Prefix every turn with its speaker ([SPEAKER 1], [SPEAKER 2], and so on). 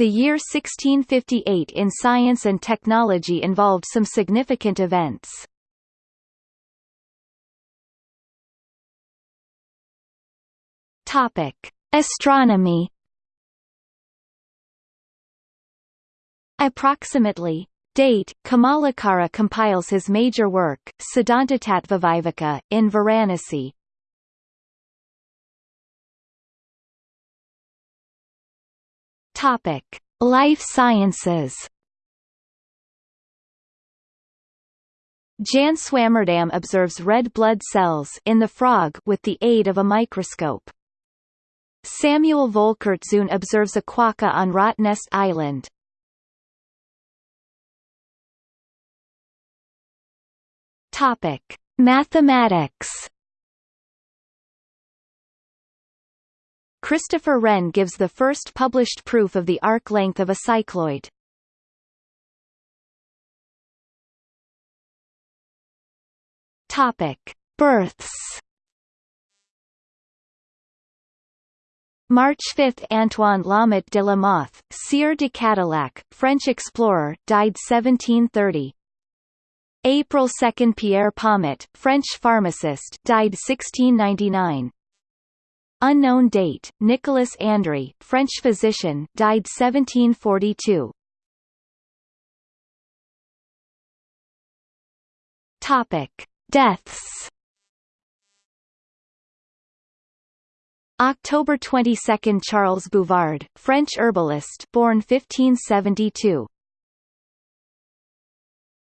[SPEAKER 1] The year 1658 in science and technology involved some significant events. Topic: Astronomy. Approximately Date, Kamalakara compiles his major work, Siddhantatattvaviveka, in Varanasi. Topic: Life sciences. Jan Swammerdam observes red blood cells in the frog with the aid of a microscope. Samuel Volckertzoon observes a quokka on Rottnest Island. Topic: Mathematics. Christopher Wren gives the first published proof of the arc length of a cycloid. Topic: Births. March 5 – Antoine Lamotte de la Mothe, Sieur de Cadillac, French explorer, died 1730. April 2 – Pierre Pomet, French pharmacist died 1699. Unknown date, Nicolas Andry, French physician died 1742. Topic. Deaths October 22 – Charles Bouvard, French herbalist born 1572